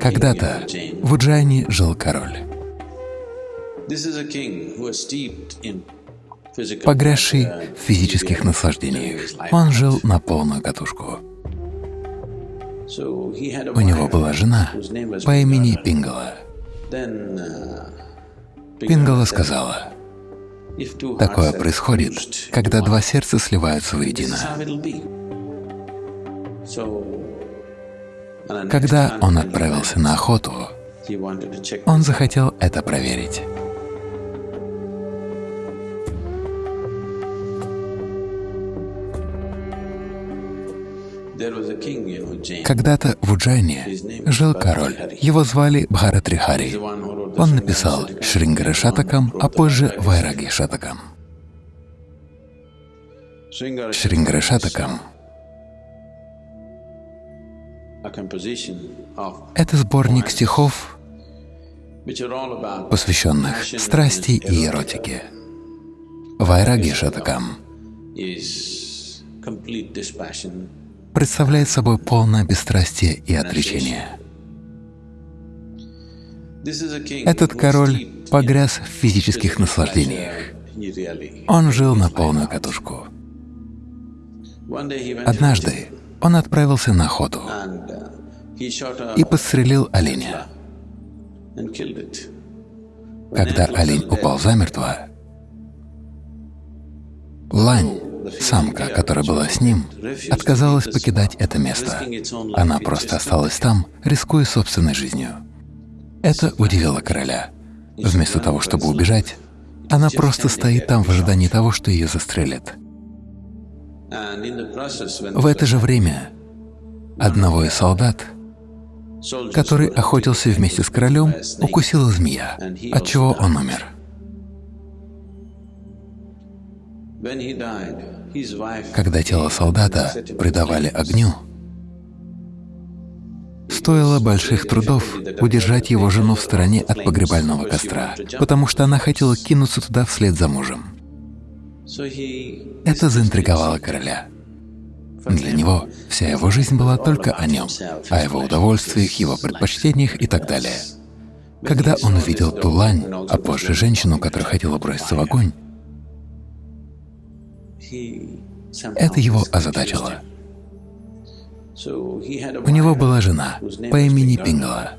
Когда-то в Уджайне жил король, погрязший в физических наслаждениях. Он жил на полную катушку. У него была жена по имени Пингала. Пингала сказала, Такое происходит, когда два сердца сливаются воедино. Когда он отправился на охоту, он захотел это проверить. Когда-то в Уджайне жил король. Его звали Бхаратрихари. Он написал Шрингара Шатакам, а позже Вайраги Шатакам. Шрингара Шатакам — это сборник стихов, посвященных страсти и эротике. Вайраги Шатакам представляет собой полное бесстрастие и отречение. Этот король погряз в физических наслаждениях. Он жил на полную катушку. Однажды он отправился на охоту и подстрелил оленя. Когда олень упал замертво, лань Самка, которая была с ним, отказалась покидать это место. Она просто осталась там, рискуя собственной жизнью. Это удивило короля. Вместо того, чтобы убежать, она просто стоит там в ожидании того, что ее застрелят. В это же время одного из солдат, который охотился вместе с королем, укусила змея, от чего он умер. Когда тело солдата предавали огню, стоило больших трудов удержать его жену в стороне от погребального костра, потому что она хотела кинуться туда вслед за мужем. Это заинтриговало короля. Для него вся его жизнь была только о нем, о его удовольствиях, его предпочтениях и так далее. Когда он увидел ту лань, а позже женщину, которая хотела броситься в огонь, это его озадачило. У него была жена по имени Пингала.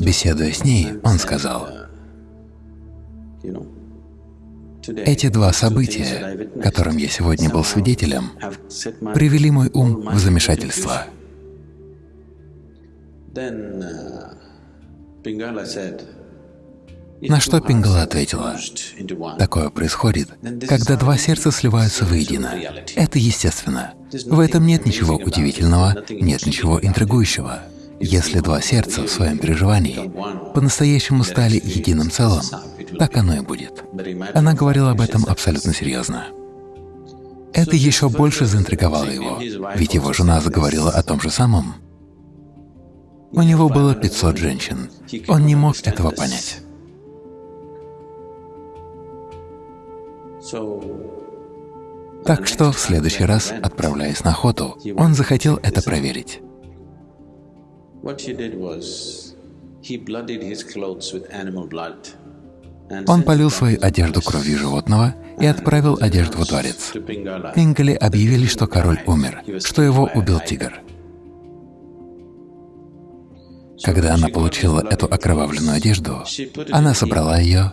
Беседуя с ней, он сказал, «Эти два события, которым я сегодня был свидетелем, привели мой ум в замешательство». На что Пингала ответила, «Такое происходит, когда два сердца сливаются воедино. Это естественно. В этом нет ничего удивительного, нет ничего интригующего. Если два сердца в своем переживании по-настоящему стали единым целым, так оно и будет». Она говорила об этом абсолютно серьезно. Это еще больше заинтриговало его, ведь его жена заговорила о том же самом. У него было 500 женщин. Он не мог этого понять. Так что в следующий раз, отправляясь на охоту, он захотел это проверить. Он полил свою одежду кровью животного и отправил одежду во дворец. Пингали объявили, что король умер, что его убил тигр. Когда она получила эту окровавленную одежду, она собрала ее,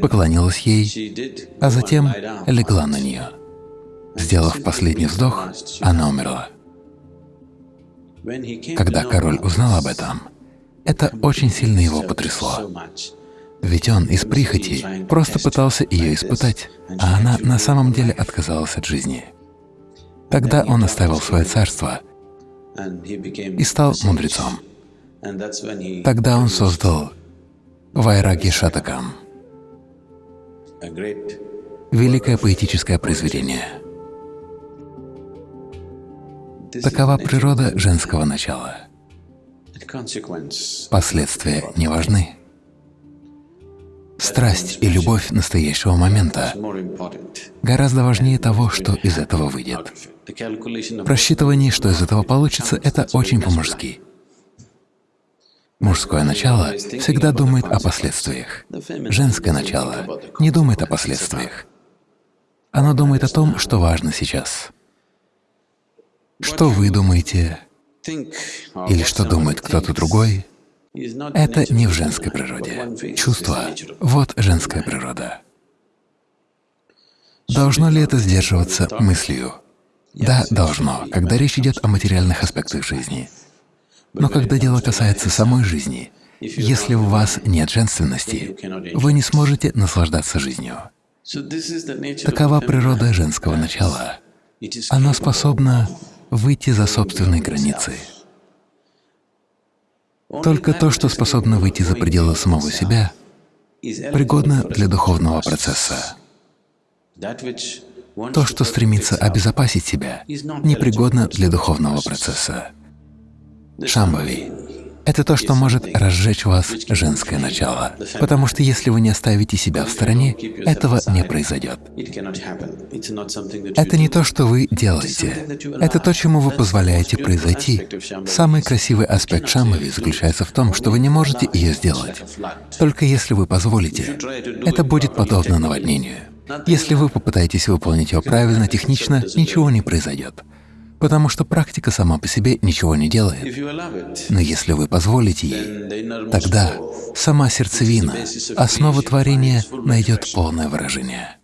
поклонилась ей, а затем легла на нее. Сделав последний вздох, она умерла. Когда король узнал об этом, это очень сильно его потрясло. Ведь он из прихоти просто пытался ее испытать, а она на самом деле отказалась от жизни. Тогда он оставил свое царство и стал мудрецом. Тогда он создал Вайраги Шатакам великое поэтическое произведение. Такова природа женского начала. Последствия не важны. Страсть и любовь настоящего момента гораздо важнее того, что из этого выйдет. Просчитывание, что из этого получится, — это очень по-мужски. Мужское начало всегда думает о последствиях. Женское начало не думает о последствиях. Оно думает о том, что важно сейчас. Что вы думаете или что думает кто-то другой — это не в женской природе. Чувство — вот женская природа. Должно ли это сдерживаться мыслью? Да, должно, когда речь идет о материальных аспектах жизни. Но когда дело касается самой жизни, если у вас нет женственности, вы не сможете наслаждаться жизнью. Такова природа женского начала. Оно способно выйти за собственные границы. Только то, что способно выйти за пределы самого себя, пригодно для духовного процесса. То, что стремится обезопасить себя, непригодно для духовного процесса. Шамбави — это то, что может разжечь вас женское начало, потому что если вы не оставите себя в стороне, этого не произойдет. Это не то, что вы делаете, это то, чему вы позволяете произойти. Самый красивый аспект Шамбави заключается в том, что вы не можете ее сделать. Только если вы позволите, это будет подобно наводнению. Если вы попытаетесь выполнить его правильно, технично, ничего не произойдет потому что практика сама по себе ничего не делает. Но если вы позволите ей, тогда сама сердцевина, основа творения найдет полное выражение.